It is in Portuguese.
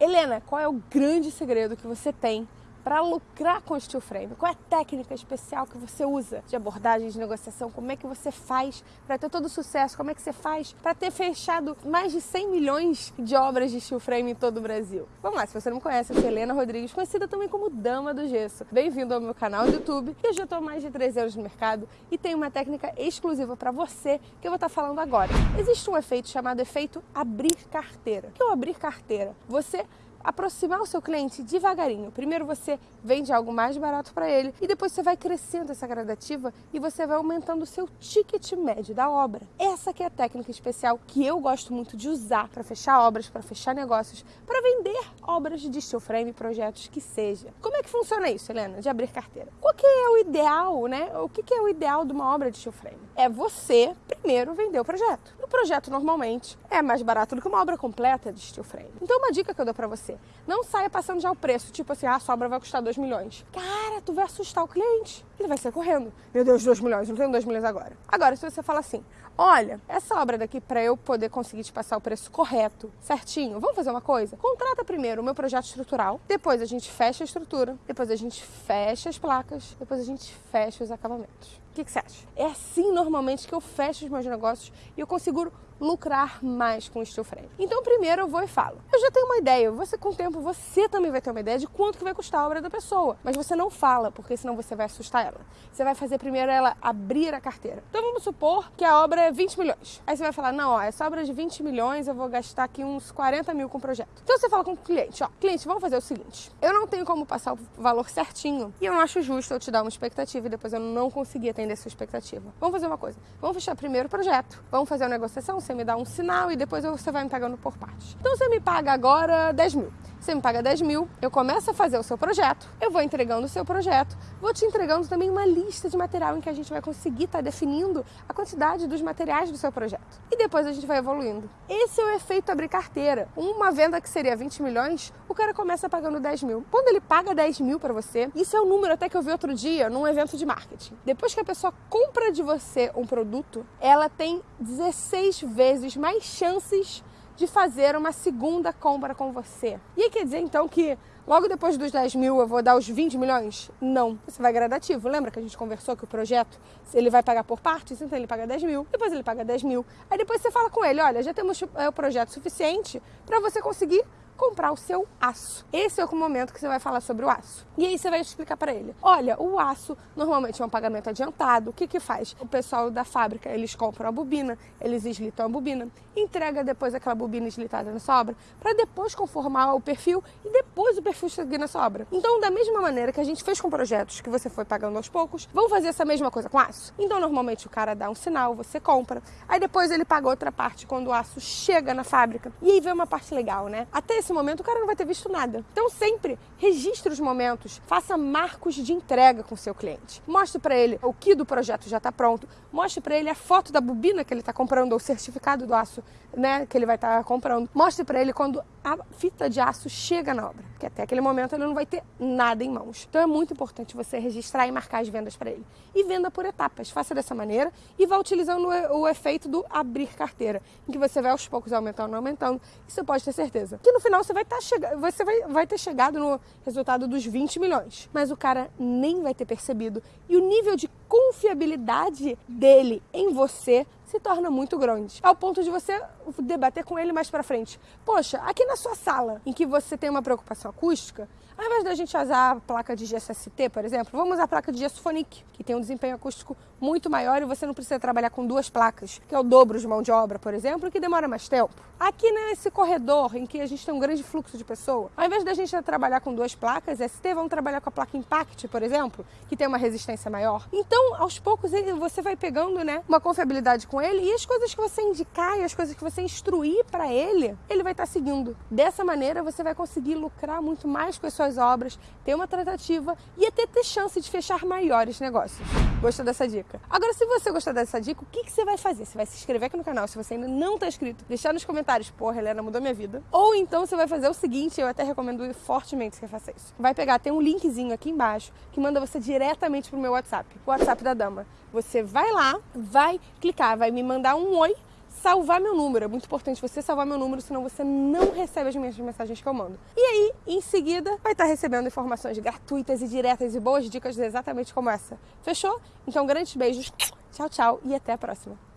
Helena, qual é o grande segredo que você tem para lucrar com o steel frame? Qual é a técnica especial que você usa de abordagem, de negociação? Como é que você faz para ter todo o sucesso? Como é que você faz para ter fechado mais de 100 milhões de obras de steel frame em todo o Brasil? Vamos lá, se você não conhece, eu sou Helena Rodrigues, conhecida também como Dama do Gesso. Bem-vindo ao meu canal do YouTube. Eu já estou há mais de 3 anos no mercado e tenho uma técnica exclusiva para você que eu vou estar tá falando agora. Existe um efeito chamado efeito abrir carteira. O que é o abrir carteira? Você aproximar o seu cliente devagarinho. Primeiro você vende algo mais barato para ele e depois você vai crescendo essa gradativa e você vai aumentando o seu ticket médio da obra. Essa que é a técnica especial que eu gosto muito de usar para fechar obras, para fechar negócios, para vender obras de steel frame, projetos que seja. Como é que funciona isso, Helena, de abrir carteira? Qual que é o ideal, né? O que, que é o ideal de uma obra de steel frame? É você primeiro vender o projeto. Projeto normalmente é mais barato do que uma obra completa de steel frame. Então uma dica que eu dou para você. Não saia passando já o preço, tipo assim, ah, a sobra vai custar 2 milhões. Cara, tu vai assustar o cliente. Ele vai sair correndo. Meu Deus, 2 milhões, não tenho 2 milhões agora. Agora, se você fala assim, olha, essa obra daqui, para eu poder conseguir te passar o preço correto, certinho, vamos fazer uma coisa? Contrata primeiro o meu projeto estrutural, depois a gente fecha a estrutura, depois a gente fecha as placas, depois a gente fecha os acabamentos. O que, que você acha? É assim normalmente que eu fecho os meus negócios e eu consigo lucrar mais com o steel frame. Então, primeiro eu vou e falo. Eu já tenho uma ideia, você com o tempo você também vai ter uma ideia de quanto que vai custar a obra da pessoa, mas você não fala, porque senão você vai assustar ela. Você vai fazer primeiro ela abrir a carteira. Então vamos supor que a obra é 20 milhões. Aí você vai falar: "Não, ó, essa obra é de 20 milhões, eu vou gastar aqui uns 40 mil com o projeto". Então você fala com o cliente, ó: "Cliente, vamos fazer o seguinte. Eu não tenho como passar o valor certinho e eu não acho justo eu te dar uma expectativa e depois eu não conseguir atender a sua expectativa. Vamos fazer uma coisa. Vamos fechar primeiro o projeto. Vamos fazer uma negociação, você me dá um sinal e depois você vai me pagando por partes. Então você me paga agora 10 mil. Você me paga 10 mil, eu começo a fazer o seu projeto, eu vou entregando o seu projeto, vou te entregando também uma lista de material em que a gente vai conseguir estar tá definindo a quantidade dos materiais do seu projeto. E depois a gente vai evoluindo. Esse é o efeito abrir carteira. Uma venda que seria 20 milhões, o cara começa pagando 10 mil. Quando ele paga 10 mil para você, isso é um número até que eu vi outro dia num evento de marketing. Depois que a pessoa compra de você um produto, ela tem 16 vezes mais chances de fazer uma segunda compra com você. E aí quer dizer então que logo depois dos 10 mil eu vou dar os 20 milhões? Não, você vai gradativo. Lembra que a gente conversou que o projeto ele vai pagar por partes? Então ele paga 10 mil, depois ele paga 10 mil. Aí depois você fala com ele: olha, já temos é, o projeto suficiente para você conseguir comprar o seu aço. Esse é o momento que você vai falar sobre o aço. E aí você vai explicar para ele: olha, o aço normalmente é um pagamento adiantado. O que que faz? O pessoal da fábrica, eles compram a bobina, eles eslitam a bobina, entrega depois aquela bobina eslitada na sobra, para depois conformar o perfil e depois o perfil seguir na sobra. Então, da mesma maneira que a gente fez com projetos que você foi pagando aos poucos, vamos fazer essa mesma coisa com aço? Então, normalmente o cara dá um sinal, você compra, aí depois ele paga outra parte quando o aço chega na fábrica. E aí vem uma parte legal, né? Até esse momento o cara não vai ter visto nada. Então sempre registre os momentos, faça marcos de entrega com seu cliente. Mostre para ele o que do projeto já está pronto, mostre para ele a foto da bobina que ele está comprando ou o certificado do aço, né, que ele vai estar tá comprando. Mostre para ele quando a fita de aço chega na obra, porque até aquele momento ele não vai ter nada em mãos. Então é muito importante você registrar e marcar as vendas para ele. E venda por etapas, faça dessa maneira e vá utilizando o efeito do abrir carteira, em que você vai aos poucos aumentando, aumentando, você pode ter certeza que no final você vai, tá chega... você vai, vai ter chegado no resultado dos 20 milhões, mas o cara nem vai ter percebido. E o nível de confiabilidade dele em você se torna muito grande. Ao ponto de você debater com ele mais para frente. Poxa, aqui na sua sala, em que você tem uma preocupação acústica, ao invés da gente usar a placa de GSST, por exemplo, vamos usar a placa de gesso Phonic, que tem um desempenho acústico muito maior e você não precisa trabalhar com duas placas, que é o dobro de mão de obra, por exemplo, que demora mais tempo. Aqui nesse corredor em que a gente tem um grande fluxo de pessoa, ao invés da gente trabalhar com duas placas ST, vamos trabalhar com a placa Impact, por exemplo, que tem uma resistência maior. Então, aos poucos, você vai pegando né, uma confiabilidade com ele e as coisas que você indicar e as coisas que você instruir para ele, ele vai estar tá seguindo. Dessa maneira, você vai conseguir lucrar muito mais com as suas obras, ter uma tratativa e até ter chance de fechar maiores negócios. Gostou dessa dica? Agora, se você gostou dessa dica, o que, que você vai fazer? Você vai se inscrever aqui no canal, se você ainda não está inscrito, deixar nos comentários, porra, Helena, mudou minha vida. Ou então você vai fazer o seguinte, eu até recomendo fortemente que você faça isso. Vai pegar, tem um linkzinho aqui embaixo que manda você diretamente pro meu WhatsApp, o WhatsApp da dama. Você vai lá, vai clicar, vai me mandar um oi salvar meu número. É muito importante você salvar meu número, senão você não recebe as minhas mensagens que eu mando. E aí, em seguida, vai estar recebendo informações gratuitas e diretas e boas dicas exatamente como essa. Fechou? Então, grandes beijos. Tchau, tchau e até a próxima.